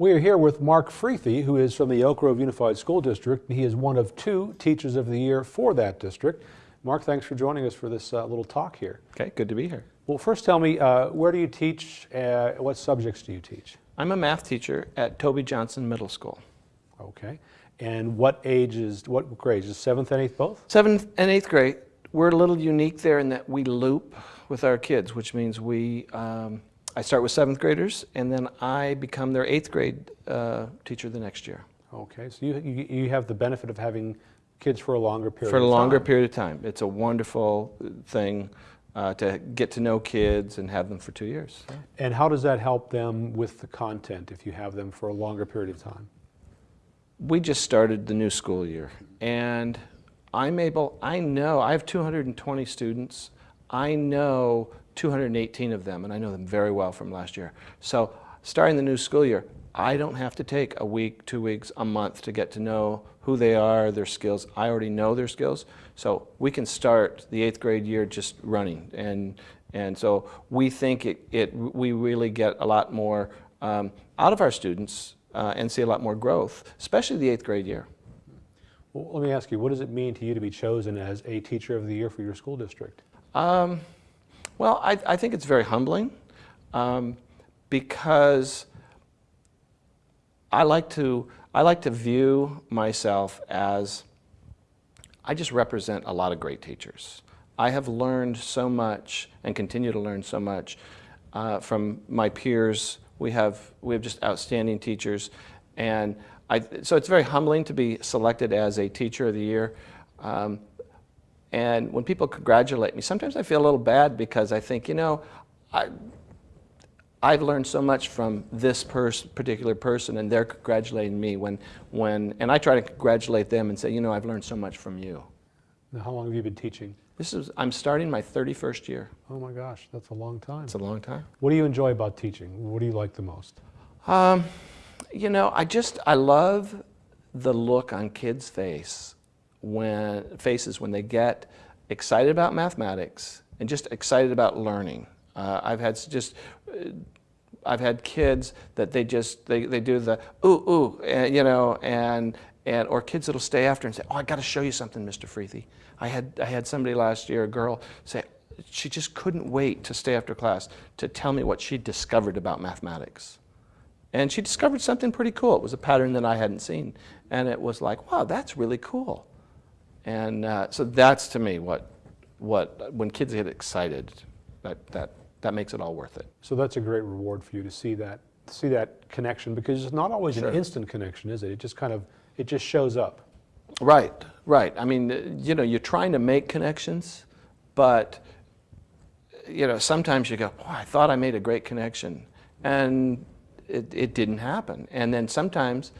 We are here with Mark Freethy, who is from the Elk Grove Unified School District. He is one of two Teachers of the Year for that district. Mark, thanks for joining us for this uh, little talk here. Okay, good to be here. Well, first tell me, uh, where do you teach? Uh, what subjects do you teach? I'm a math teacher at Toby Johnson Middle School. Okay. And what ages, what grades? Is seventh and eighth both? Seventh and eighth grade. We're a little unique there in that we loop with our kids, which means we, um, I start with seventh graders and then I become their eighth grade uh, teacher the next year. Okay, so you, you, you have the benefit of having kids for a longer period For a longer time. period of time. It's a wonderful thing uh, to get to know kids and have them for two years. And how does that help them with the content if you have them for a longer period of time? we just started the new school year and I'm able, I know, I have 220 students. I know 218 of them and I know them very well from last year. So starting the new school year, I don't have to take a week, two weeks, a month to get to know who they are, their skills. I already know their skills. So we can start the eighth grade year just running. And, and so we think it, it, we really get a lot more um, out of our students uh, and see a lot more growth, especially the eighth grade year. Well, let me ask you, what does it mean to you to be chosen as a Teacher of the Year for your school district? Um, well, I, I, think it's very humbling um, because I like to I like to view myself as I just represent a lot of great teachers. I have learned so much and continue to learn so much uh, from my peers. We have we have just outstanding teachers, and I, so it's very humbling to be selected as a Teacher of the Year. Um, and when people congratulate me, sometimes I feel a little bad because I think, you know, I, I've learned so much from this pers particular person and they're congratulating me when, when, and I try to congratulate them and say, you know, I've learned so much from you. Now, how long have you been teaching? This is, I'm starting my 31st year. Oh my gosh, that's a long time. It's a long time. What do you enjoy about teaching? What do you like the most? Um, you know, I just, I love the look on kids' face when, faces when they get excited about mathematics and just excited about learning. Uh, I've had just, uh, I've had kids that they just, they, they do the ooh, ooh, and, you know, and, and, or kids that'll stay after and say, oh, I got to show you something, Mr. Freethy. I had, I had somebody last year, a girl, say, she just couldn't wait to stay after class to tell me what she discovered about mathematics. And she discovered something pretty cool. It was a pattern that I hadn't seen. And it was like, wow, that's really cool. And uh, so that's to me what, what, when kids get excited, that, that, that makes it all worth it. So that's a great reward for you to see that, see that connection because it's not always Sure. an instant connection, is it? It just kind of, it just shows up. Right, right. I mean, you know, you're trying to make connections, but, you know, sometimes you go, oh, I thought I made a great connection. And it, it didn't happen. And then sometimes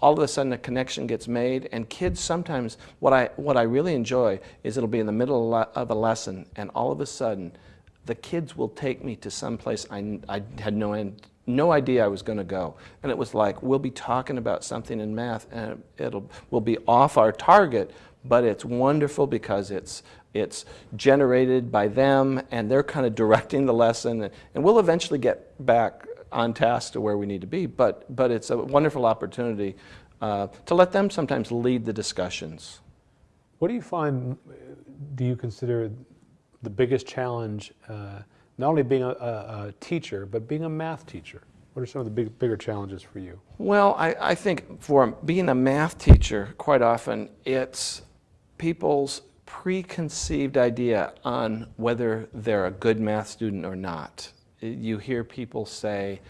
all of a sudden a connection gets made and kids sometimes, what I, what I really enjoy is it'll be in the middle of a lesson and all of a sudden the kids will take me to some place I, I had no, end, no idea I was going to go. And it was like, we'll be talking about something in math and it'll, we'll be off our target, but it's wonderful because it's, it's generated by them and they're kind of directing the lesson and we'll eventually get back on task to where we need to be, but, but it's a wonderful opportunity uh, to let them sometimes lead the discussions. What do you find, do you consider the biggest challenge, uh, not only being a, a, a, teacher, but being a math teacher? What are some of the big, bigger challenges for you? Well, I, I think for being a math teacher, quite often it's people's preconceived idea on whether they're a good math student or not you hear people say,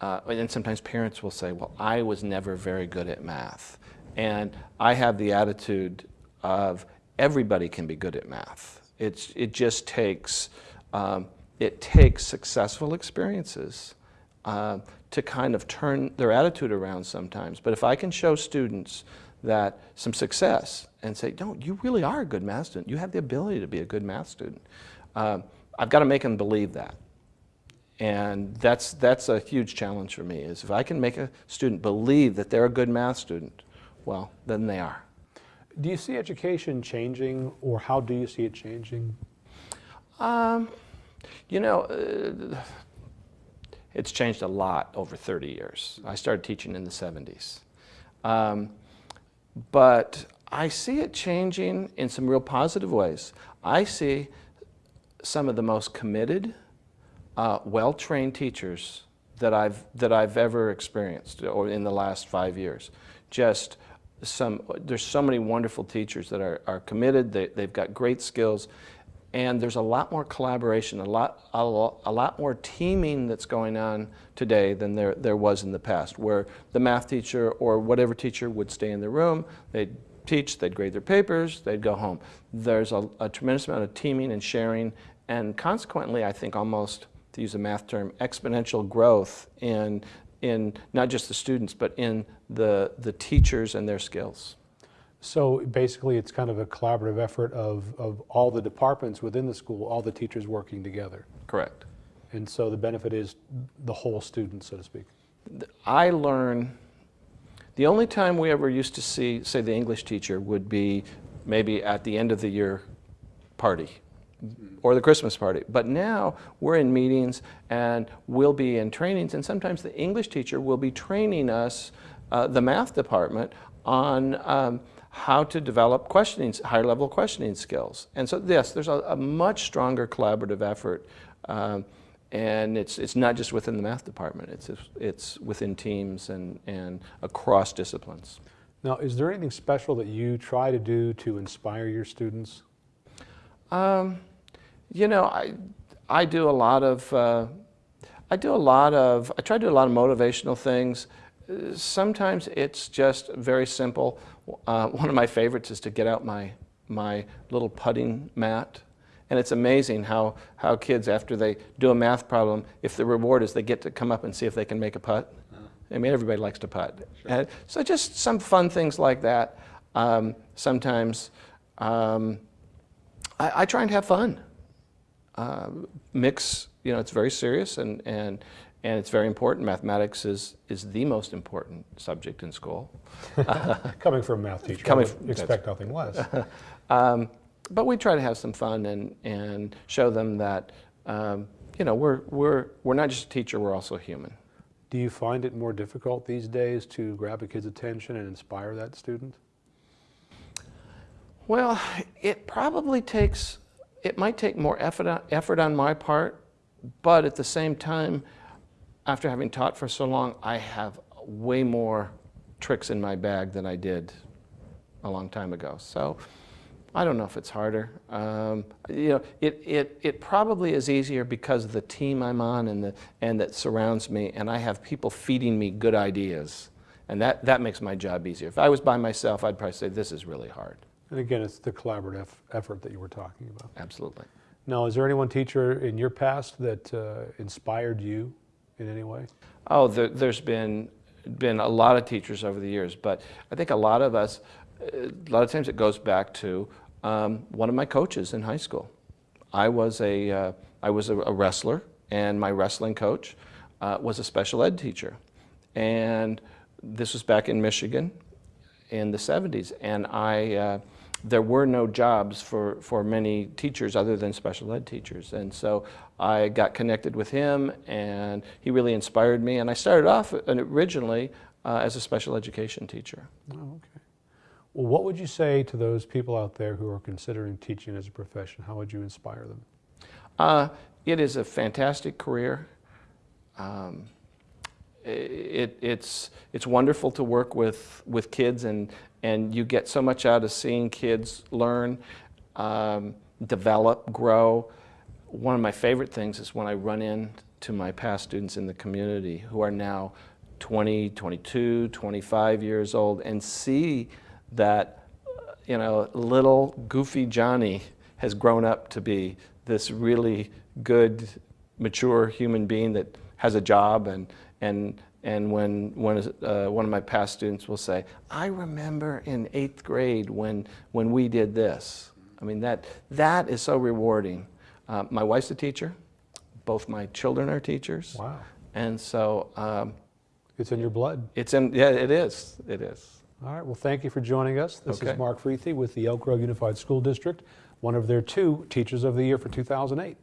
uh, and sometimes parents will say, well, I was never very good at math. And I have the attitude of everybody can be good at math. It's, it just takes, um, it takes successful experiences uh, to kind of turn their attitude around sometimes. But if I can show students that some success and say, no, you really are a good math student. You have the ability to be a good math student. Uh, I've got to make them believe that. And that's, that's a huge challenge for me, is if I can make a student believe that they're a good math student, well, then they are. Do you see education changing, or how do you see it changing? Um, you know, uh, it's changed a lot over 30 years. I started teaching in the 70s. Um, but I see it changing in some real positive ways. I see some of the most committed, uh, well-trained teachers that I've, that I've ever experienced or in the last five years. Just some, there's so many wonderful teachers that are, are committed, they, they've got great skills, and there's a lot more collaboration, a lot, a lot, a lot more teaming that's going on today than there, there was in the past, where the math teacher or whatever teacher would stay in the room, they'd teach, they'd grade their papers, they'd go home. There's a, a tremendous amount of teaming and sharing, and consequently, I think almost, to use a math term, exponential growth in, in not just the students, but in the, the teachers and their skills. So basically, it's kind of a collaborative effort of, of all the departments within the school, all the teachers working together. Correct. And so the benefit is the whole student, so to speak. I learn, the only time we ever used to see, say, the English teacher would be maybe at the end of the year party or the Christmas party. But now we're in meetings and we'll be in trainings, and sometimes the English teacher will be training us, uh, the math department, on um, how to develop questioning, higher level questioning skills. And so yes, there's a, a much stronger collaborative effort. Um, and it's, it's not just within the math department, it's, it's within teams and, and across disciplines. Now, is there anything special that you try to do to inspire your students? Um, you know, I, I do a lot of, uh, I do a lot of, I try to do a lot of motivational things. Sometimes it's just very simple. Uh, one of my favorites is to get out my, my little putting mat. And it's amazing how, how kids, after they do a math problem, if the reward is they get to come up and see if they can make a putt. I mean, everybody likes to putt. And so just some fun things like that. Um, sometimes um, I, I try and have fun. Uh, mix, you know, it's very serious and, and, and it's very important. Mathematics is, is the most important subject in school. Coming from a math teacher, Coming from- expect nothing less. Um, but we try to have some fun and, and show them that, um, you know, we're, we're, we're not just a teacher, we're also human. Do you find it more difficult these days to grab a kid's attention and inspire that student? Well, it probably takes, it might take more effort on, effort on my part, but at the same time, after having taught for so long, I have way more tricks in my bag than I did a long time ago. So I don't know if it's harder. Um, you know, it, it, it probably is easier because of the team I'm on and, the, and that surrounds me, and I have people feeding me good ideas. And that, that makes my job easier. If I was by myself, I'd probably say, this is really hard. And again, it's the collaborative effort that you were talking about. Absolutely. Now, is there any one teacher in your past that uh, inspired you in any way? Oh, there, there's been been a lot of teachers over the years, but I think a lot of us, uh, a lot of times it goes back to um, one of my coaches in high school. I was a uh, I was a, a wrestler, and my wrestling coach uh, was a special ed teacher, and this was back in Michigan in the 70s, and I. There were no jobs for, for many teachers other than special ed teachers. And so I got connected with him and he really inspired me. And I started off originally uh, as a special education teacher. Oh, okay. Well, what would you say to those people out there who are considering teaching as a profession? How would you inspire them? Uh, it is a fantastic career. Um, it, it's, it's wonderful to work with, with kids and, and you get so much out of seeing kids learn, um, develop, grow. One of my favorite things is when I run into my past students in the community who are now 20, 22, 25 years old and see that, you know, little goofy Johnny has grown up to be this really good, mature human being that has a job and, and, and when, when uh, one of my past students will say, I remember in eighth grade when, when we did this. I mean, that, that is so rewarding. Uh, my wife's a teacher. Both my children are teachers. Wow. And so um, It's in your blood. it's in, yeah, it is, it is. All right, well, thank you for joining us. This Okay. is Mark Freethy with the Elk Grove Unified School District, one of their two Teachers of the Year for 2008.